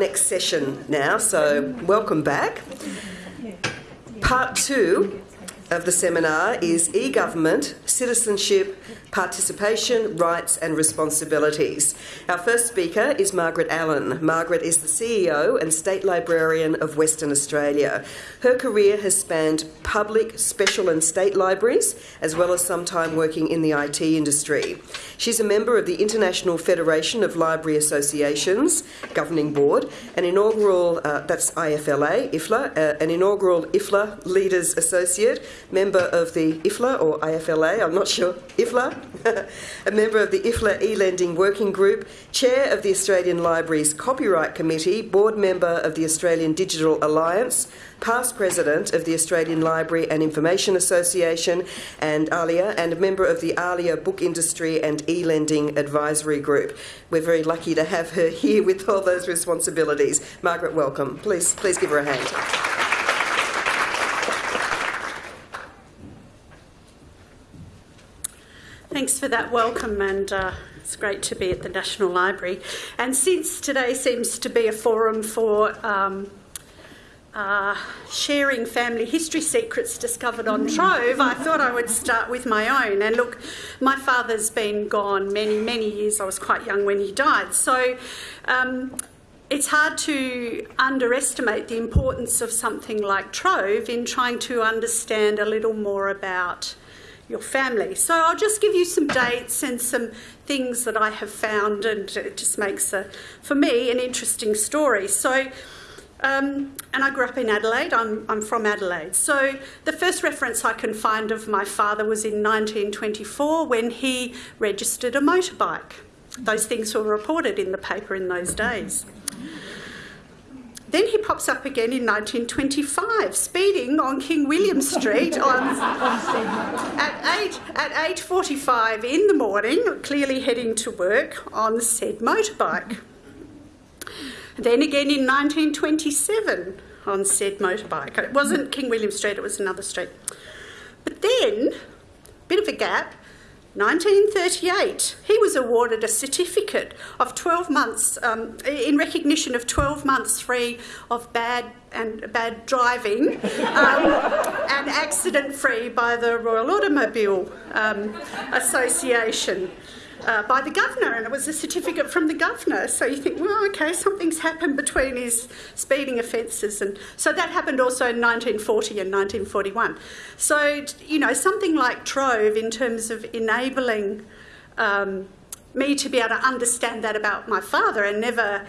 Next session now, so welcome back. Part two of the seminar is e government, citizenship, participation, rights, and responsibilities. Our first speaker is Margaret Allen. Margaret is the CEO and State Librarian of Western Australia. Her career has spanned public, special, and state libraries, as well as some time working in the IT industry. She's a member of the International Federation of Library Associations Governing Board, an inaugural, uh, that's IFLA, IFLA, uh, an inaugural IFLA Leaders Associate, member of the IFLA or IFLA, I'm not sure, IFLA, a member of the IFLA e-lending working group, chair of the Australian Libraries Copyright Committee, board member of the Australian Digital Alliance, past president of the Australian Library and Information Association and ALIA, and a member of the ALIA Book Industry and e-lending advisory group. We're very lucky to have her here with all those responsibilities. Margaret, welcome. Please, please give her a hand. Thanks for that welcome, and uh, it's great to be at the National Library. And since today seems to be a forum for um, uh, sharing family history secrets discovered on Trove, I thought I would start with my own. And look, my father's been gone many, many years. I was quite young when he died. So um, it's hard to underestimate the importance of something like Trove in trying to understand a little more about your family. So I'll just give you some dates and some things that I have found, and it just makes, a, for me, an interesting story. So, um, and I grew up in Adelaide, I'm, I'm from Adelaide. So the first reference I can find of my father was in 1924 when he registered a motorbike. Those things were reported in the paper in those days. Then he pops up again in 1925, speeding on King William Street on, at 8 at 8:45 in the morning, clearly heading to work on said motorbike. Then again in 1927 on said motorbike. It wasn't King William Street; it was another street. But then, a bit of a gap. 1938, he was awarded a certificate of 12 months um, in recognition of 12 months free of bad and bad driving um, and accident free by the Royal Automobile um, Association uh, by the governor, and it was a certificate from the governor. So you think, well, okay, something's happened between his speeding offences, and so that happened also in 1940 and 1941. So you know, something like Trove in terms of enabling um, me to be able to understand that about my father, and never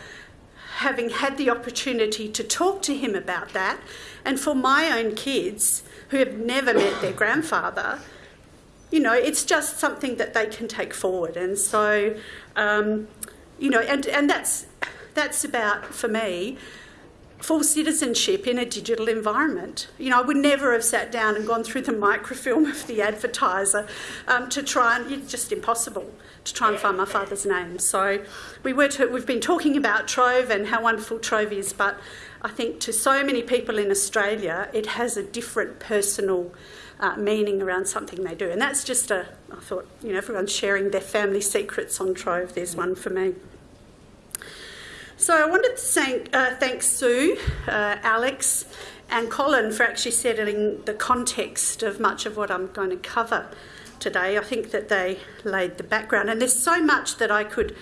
having had the opportunity to talk to him about that, and for my own kids who have never met their grandfather you know, it's just something that they can take forward. And so, um, you know, and, and that's, that's about, for me, full citizenship in a digital environment. You know, I would never have sat down and gone through the microfilm of the advertiser um, to try and, it's just impossible to try and find my father's name. So we were to, we've been talking about Trove and how wonderful Trove is, but I think to so many people in Australia, it has a different personal uh, meaning around something they do. And that's just a, I thought, you know, everyone's sharing their family secrets on Trove. There's one for me. So I wanted to thank, uh, thank Sue, uh, Alex, and Colin for actually settling the context of much of what I'm going to cover today. I think that they laid the background, and there's so much that I could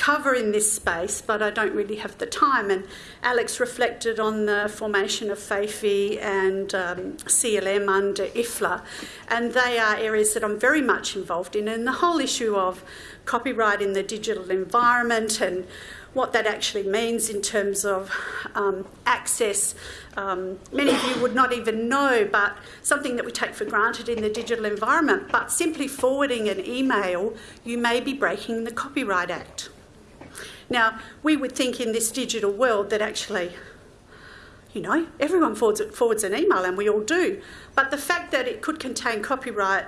cover in this space, but I don't really have the time. And Alex reflected on the formation of FAIFE and um, CLM under IFLA, and they are areas that I'm very much involved in. And the whole issue of copyright in the digital environment and what that actually means in terms of um, access. Um, many of you would not even know, but something that we take for granted in the digital environment. But simply forwarding an email, you may be breaking the Copyright Act. Now, we would think in this digital world that actually, you know, everyone forwards, forwards an email and we all do. But the fact that it could contain copyright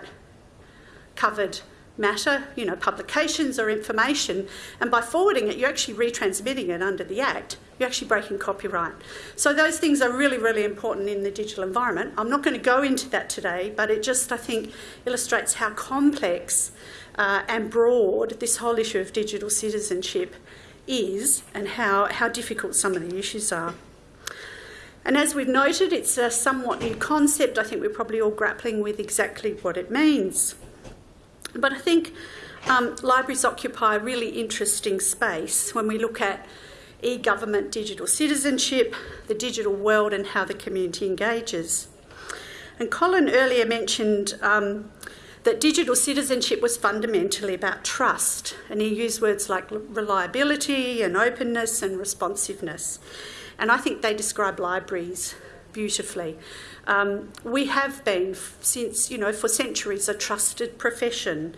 covered matter, you know, publications or information, and by forwarding it, you're actually retransmitting it under the Act, you're actually breaking copyright. So those things are really, really important in the digital environment. I'm not going to go into that today, but it just, I think, illustrates how complex uh, and broad this whole issue of digital citizenship is and how, how difficult some of the issues are. And as we've noted, it's a somewhat new concept. I think we're probably all grappling with exactly what it means. But I think um, libraries occupy a really interesting space when we look at e government digital citizenship, the digital world, and how the community engages. And Colin earlier mentioned um, that digital citizenship was fundamentally about trust, and he used words like reliability and openness and responsiveness. And I think they describe libraries beautifully. Um, we have been, since, you know, for centuries, a trusted profession.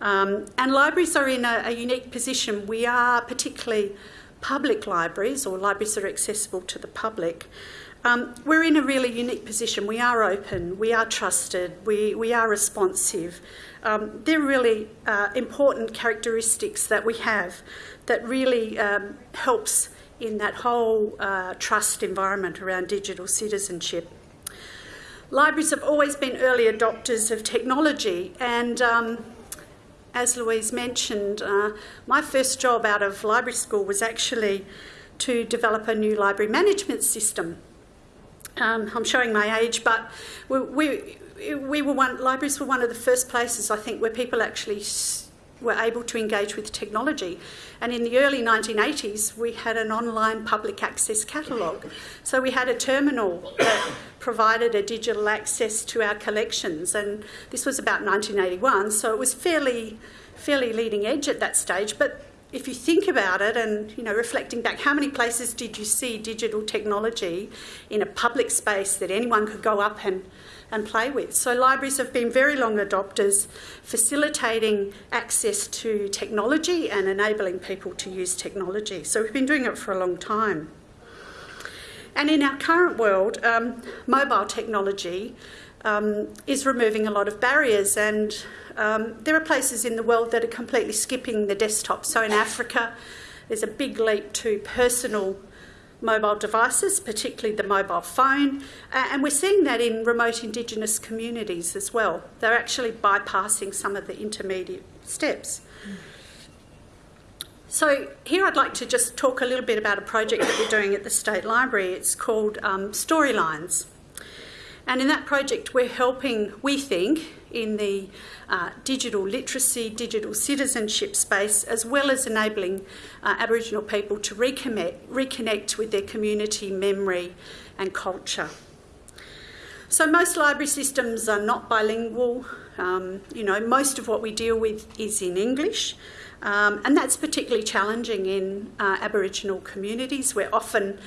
Um, and libraries are in a, a unique position. We are particularly public libraries or libraries that are accessible to the public. Um, we're in a really unique position. We are open, we are trusted, we, we are responsive. Um, they're really uh, important characteristics that we have that really um, helps in that whole uh, trust environment around digital citizenship. Libraries have always been early adopters of technology, and um, as Louise mentioned, uh, my first job out of library school was actually to develop a new library management system. Um, I'm showing my age, but we, we, we, were one, libraries were one of the first places, I think, where people actually were able to engage with technology. And in the early 1980s, we had an online public access catalogue. So we had a terminal that provided a digital access to our collections, and this was about 1981, so it was fairly, fairly leading edge at that stage. But if you think about it and you know reflecting back how many places did you see digital technology in a public space that anyone could go up and and play with. So, libraries have been very long adopters, facilitating access to technology and enabling people to use technology. So, we've been doing it for a long time. And in our current world, um, mobile technology um, is removing a lot of barriers, and um, there are places in the world that are completely skipping the desktop. So, in Africa, there's a big leap to personal mobile devices, particularly the mobile phone, uh, and we're seeing that in remote Indigenous communities as well. They're actually bypassing some of the intermediate steps. So, here I'd like to just talk a little bit about a project that we're doing at the State Library. It's called um, Storylines. And in that project, we're helping, we think, in the uh, digital literacy, digital citizenship space, as well as enabling uh, Aboriginal people to reconnect, reconnect with their community memory and culture. So, most library systems are not bilingual. Um, you know, most of what we deal with is in English, um, and that's particularly challenging in uh, Aboriginal communities where often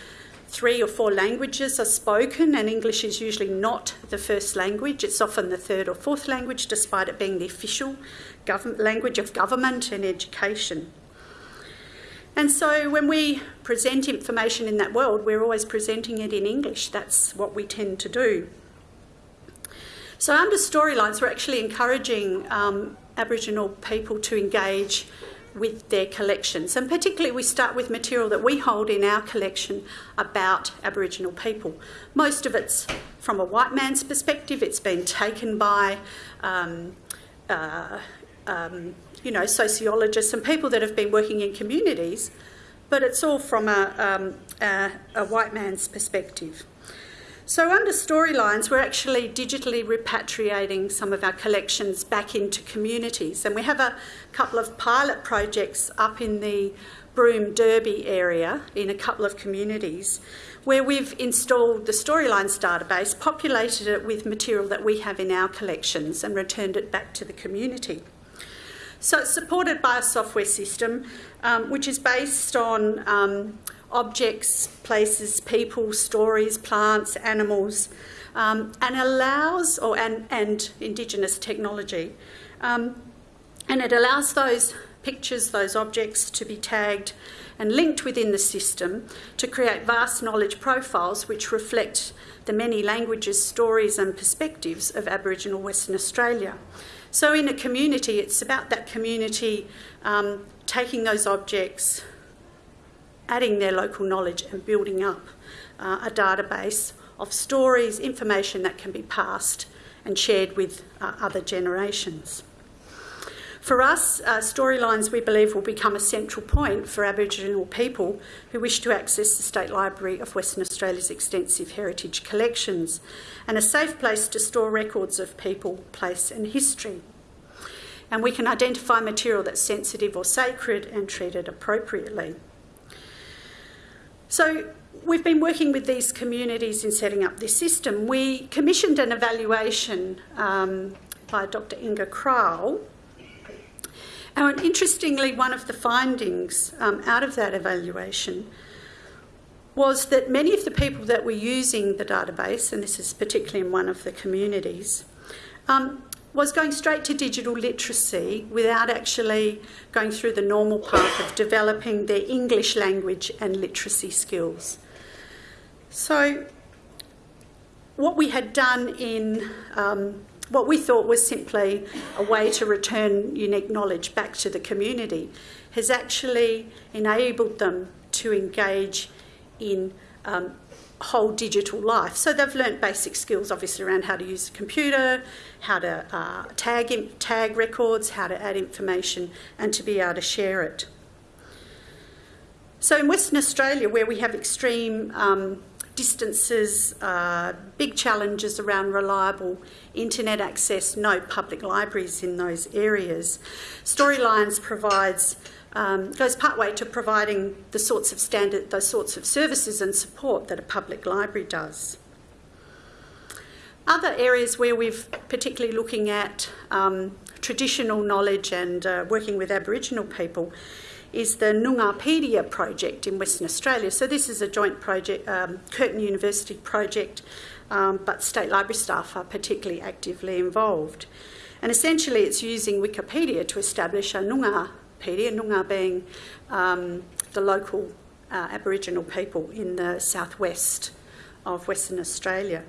three or four languages are spoken, and English is usually not the first language. It's often the third or fourth language, despite it being the official language of government and education. And so when we present information in that world, we're always presenting it in English. That's what we tend to do. So, under storylines, we're actually encouraging um, Aboriginal people to engage with their collections. And particularly, we start with material that we hold in our collection about Aboriginal people. Most of it's from a white man's perspective, it's been taken by. Um, uh, um, you know, sociologists and people that have been working in communities, but it's all from a, um, a, a white man's perspective. So, under storylines, we're actually digitally repatriating some of our collections back into communities. And we have a couple of pilot projects up in the Broome Derby area in a couple of communities where we've installed the Storylines database, populated it with material that we have in our collections, and returned it back to the community. So, it's supported by a software system um, which is based on um, objects, places, people, stories, plants, animals, um, and allows, or and, and Indigenous technology, um, and it allows those pictures, those objects to be tagged and linked within the system to create vast knowledge profiles which reflect the many languages, stories, and perspectives of Aboriginal Western Australia. So, in a community, it's about that community um, taking those objects, adding their local knowledge and building up uh, a database of stories, information that can be passed and shared with uh, other generations. For us, uh, storylines we believe will become a central point for Aboriginal people who wish to access the State Library of Western Australia's extensive heritage collections and a safe place to store records of people, place, and history. And we can identify material that's sensitive or sacred and treat it appropriately. So, we've been working with these communities in setting up this system. We commissioned an evaluation um, by Dr. Inga Kral and interestingly, one of the findings um, out of that evaluation was that many of the people that were using the database, and this is particularly in one of the communities, um, was going straight to digital literacy without actually going through the normal path of developing their English language and literacy skills. So, what we had done in um, what we thought was simply a way to return unique knowledge back to the community has actually enabled them to engage in um, whole digital life. So they've learnt basic skills, obviously, around how to use a computer, how to uh, tag, tag records, how to add information, and to be able to share it. So in Western Australia, where we have extreme um, distances, uh, big challenges around reliable internet access, no public libraries in those areas. Storylines provides um, goes partway to providing the sorts of standard, those sorts of services and support that a public library does. Other areas where we've particularly looking at um, traditional knowledge and uh, working with Aboriginal people is the Noongarpedia project in Western Australia. So this is a joint project, um, Curtin University project, um, but state library staff are particularly actively involved. And essentially it's using Wikipedia to establish a Noongarpedia, Noongar being um, the local uh, Aboriginal people in the southwest of Western Australia.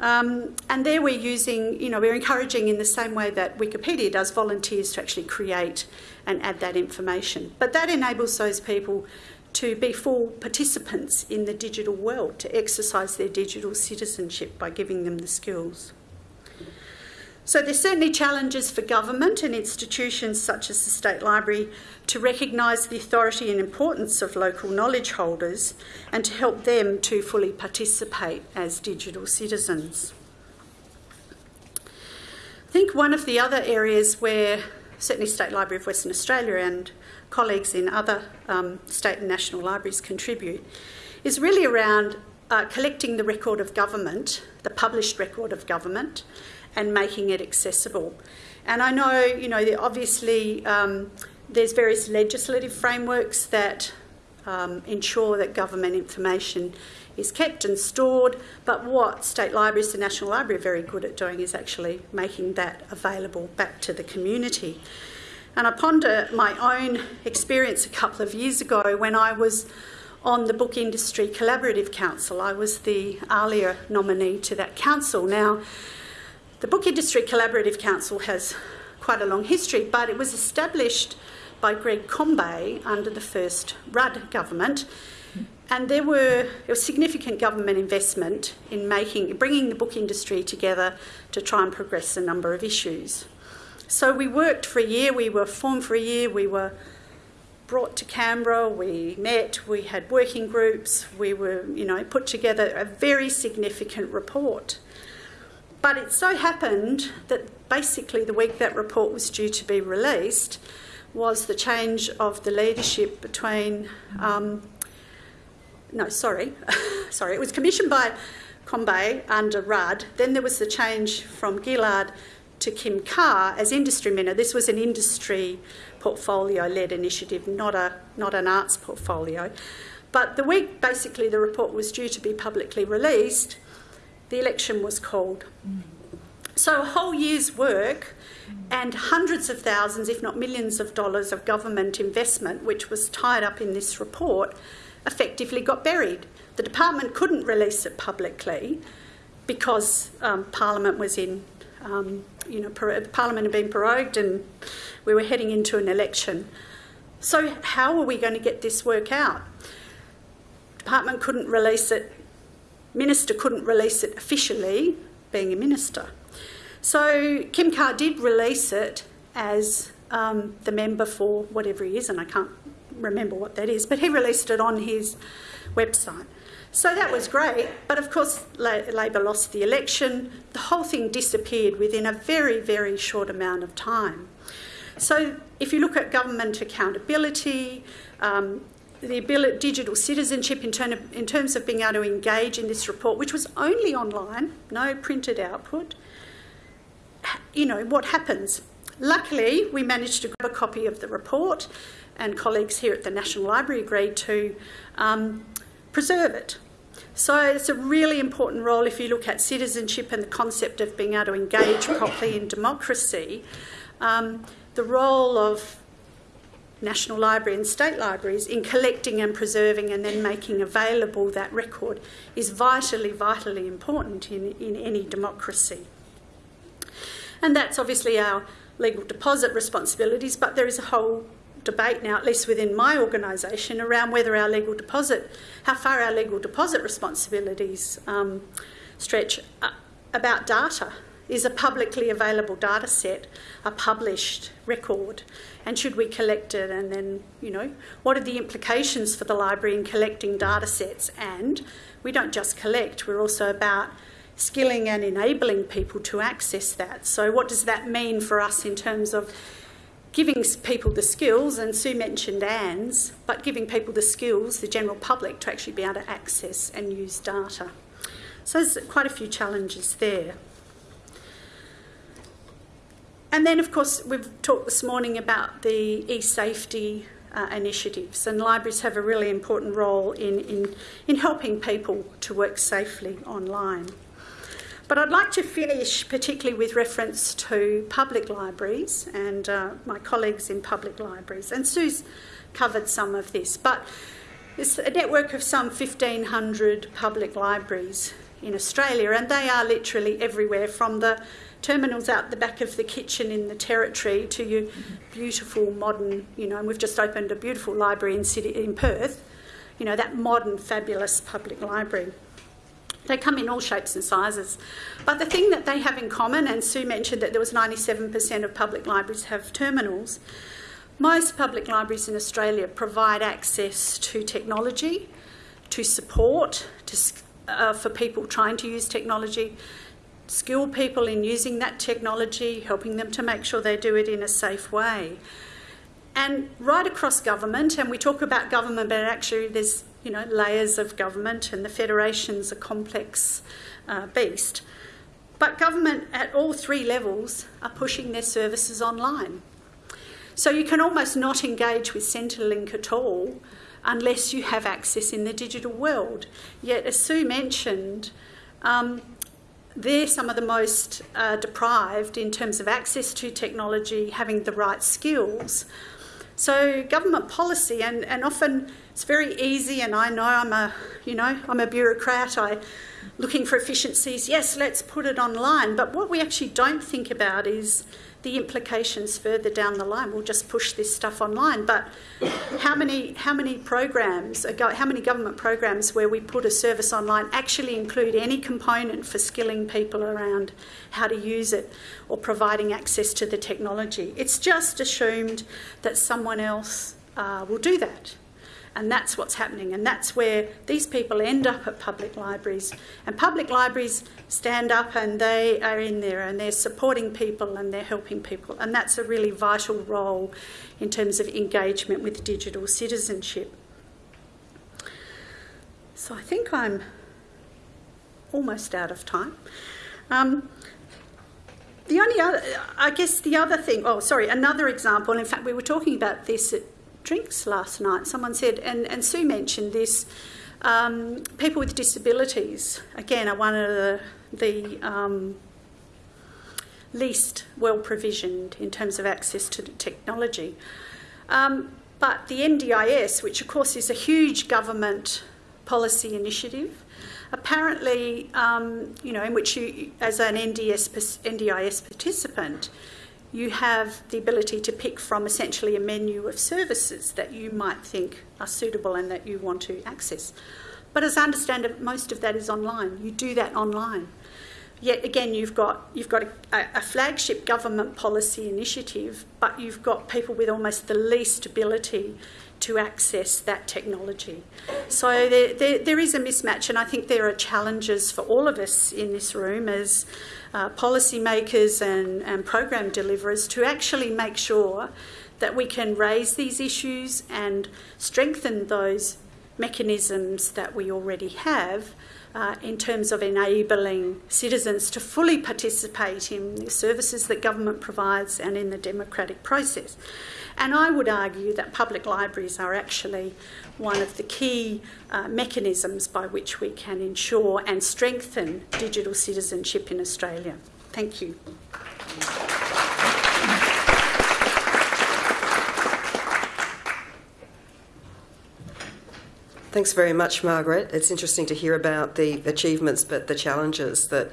Um, and there we're using, you know, we're encouraging in the same way that Wikipedia does volunteers to actually create and add that information. But that enables those people to be full participants in the digital world, to exercise their digital citizenship by giving them the skills. So there's certainly challenges for government and institutions such as the State Library to recognise the authority and importance of local knowledge holders and to help them to fully participate as digital citizens. I think one of the other areas where certainly State Library of Western Australia and colleagues in other um, state and national libraries contribute is really around uh, collecting the record of government, the published record of government, and making it accessible. And I know, you know, obviously um, there's various legislative frameworks that um, ensure that government information is kept and stored, but what state libraries, the National Library, are very good at doing is actually making that available back to the community. And I ponder my own experience a couple of years ago when I was on the Book Industry Collaborative Council. I was the ALIA nominee to that council. Now, the Book Industry Collaborative Council has quite a long history, but it was established by Greg Combet under the first Rudd government. And there were there was significant government investment in making, bringing the book industry together to try and progress a number of issues. So we worked for a year. We were formed for a year. We were brought to Canberra. We met. We had working groups. We were, you know, put together a very significant report. But it so happened that basically the week that report was due to be released was the change of the leadership between. Um, no, sorry, sorry, it was commissioned by Combet under Rudd. Then there was the change from Gillard to Kim Carr as industry minister. This was an industry portfolio led initiative, not, a, not an arts portfolio. But the week basically the report was due to be publicly released, the election was called. So a whole year's work and hundreds of thousands, if not millions of dollars of government investment, which was tied up in this report, effectively got buried. The department couldn't release it publicly because um, Parliament was in, um, you know, Parliament had been prorogued and we were heading into an election. So, how are we going to get this work out? Department couldn't release it Minister couldn't release it officially, being a minister. So Kim Carr did release it as um, the member for whatever he is, and I can't remember what that is, but he released it on his website. So that was great, but of course, Labor lost the election. The whole thing disappeared within a very, very short amount of time. So, if you look at government accountability, um, the ability, digital citizenship in, term of, in terms of being able to engage in this report, which was only online, no printed output, you know, what happens? Luckily, we managed to grab a copy of the report, and colleagues here at the National Library agreed to um, preserve it. So it's a really important role if you look at citizenship and the concept of being able to engage properly in democracy. Um, the role of National Library and state libraries in collecting and preserving and then making available that record is vitally, vitally important in, in any democracy. And that's obviously our legal deposit responsibilities, but there is a whole debate now, at least within my organisation, around whether our legal deposit, how far our legal deposit responsibilities um, stretch uh, about data. Is a publicly available data set a published record? And should we collect it? And then, you know, what are the implications for the library in collecting data sets? And we don't just collect, we're also about skilling and enabling people to access that. So, what does that mean for us in terms of giving people the skills, and Sue mentioned ANZ, but giving people the skills, the general public, to actually be able to access and use data. So there's quite a few challenges there. And then, of course, we've talked this morning about the e-safety uh, initiatives, and libraries have a really important role in, in, in helping people to work safely online. But I'd like to finish particularly with reference to public libraries and uh, my colleagues in public libraries. And Sue's covered some of this, but it's a network of some 1,500 public libraries in Australia, and they are literally everywhere from the terminals out the back of the kitchen in the territory to your beautiful modern, you know, and we've just opened a beautiful library in, city, in Perth, you know, that modern, fabulous public library. They come in all shapes and sizes. But the thing that they have in common, and Sue mentioned that there was 97% of public libraries have terminals, most public libraries in Australia provide access to technology, to support to, uh, for people trying to use technology, skill people in using that technology, helping them to make sure they do it in a safe way. And right across government, and we talk about government, but actually there's you know, layers of government, and the federation's a complex uh, beast. But government at all three levels are pushing their services online. So you can almost not engage with Centrelink at all unless you have access in the digital world. Yet, as Sue mentioned, um, they're some of the most uh, deprived in terms of access to technology, having the right skills. So government policy, and, and often it's very easy, and I know I'm a, you know, I'm a bureaucrat. I looking for efficiencies. Yes, let's put it online. But what we actually don't think about is the implications further down the line. We'll just push this stuff online. But how many how many programs, how many government programs where we put a service online actually include any component for skilling people around how to use it or providing access to the technology? It's just assumed that someone else uh, will do that. And that's what's happening. And that's where these people end up at public libraries. And public libraries stand up and they are in there and they're supporting people and they're helping people. And that's a really vital role in terms of engagement with digital citizenship. So I think I'm almost out of time. Um, the only other, I guess the other thing, oh, sorry, another example, in fact, we were talking about this at drinks last night. Someone said, and, and Sue mentioned this, um, people with disabilities, again, are one of the, the um, least well provisioned in terms of access to technology. Um, but the NDIS, which of course is a huge government policy initiative, apparently, um, you know, in which you, as an NDS, NDIS participant, you have the ability to pick from essentially a menu of services that you might think are suitable and that you want to access. But as I understand it, most of that is online. You do that online. Yet again you've got you've got a, a, flagship government policy initiative, but you've got people with almost the least ability to access that technology. So there, there, there is a mismatch, and I think there are challenges for all of us in this room as uh, policymakers and, and program deliverers to actually make sure that we can raise these issues and strengthen those mechanisms that we already have uh, in terms of enabling citizens to fully participate in the services that government provides and in the democratic process. And I would argue that public libraries are actually one of the key uh, mechanisms by which we can ensure and strengthen digital citizenship in Australia. Thank you. Thanks very much, Margaret. It's interesting to hear about the achievements but the challenges that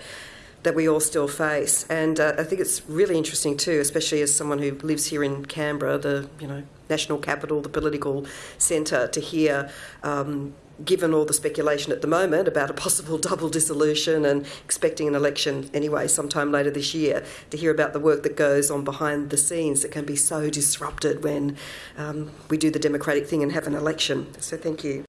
that we all still face. And uh, I think it's really interesting too, especially as someone who lives here in Canberra, the you know national capital, the political centre, to hear. Um, given all the speculation at the moment about a possible double dissolution and expecting an election anyway sometime later this year, to hear about the work that goes on behind the scenes that can be so disrupted when um, we do the democratic thing and have an election. So, thank you.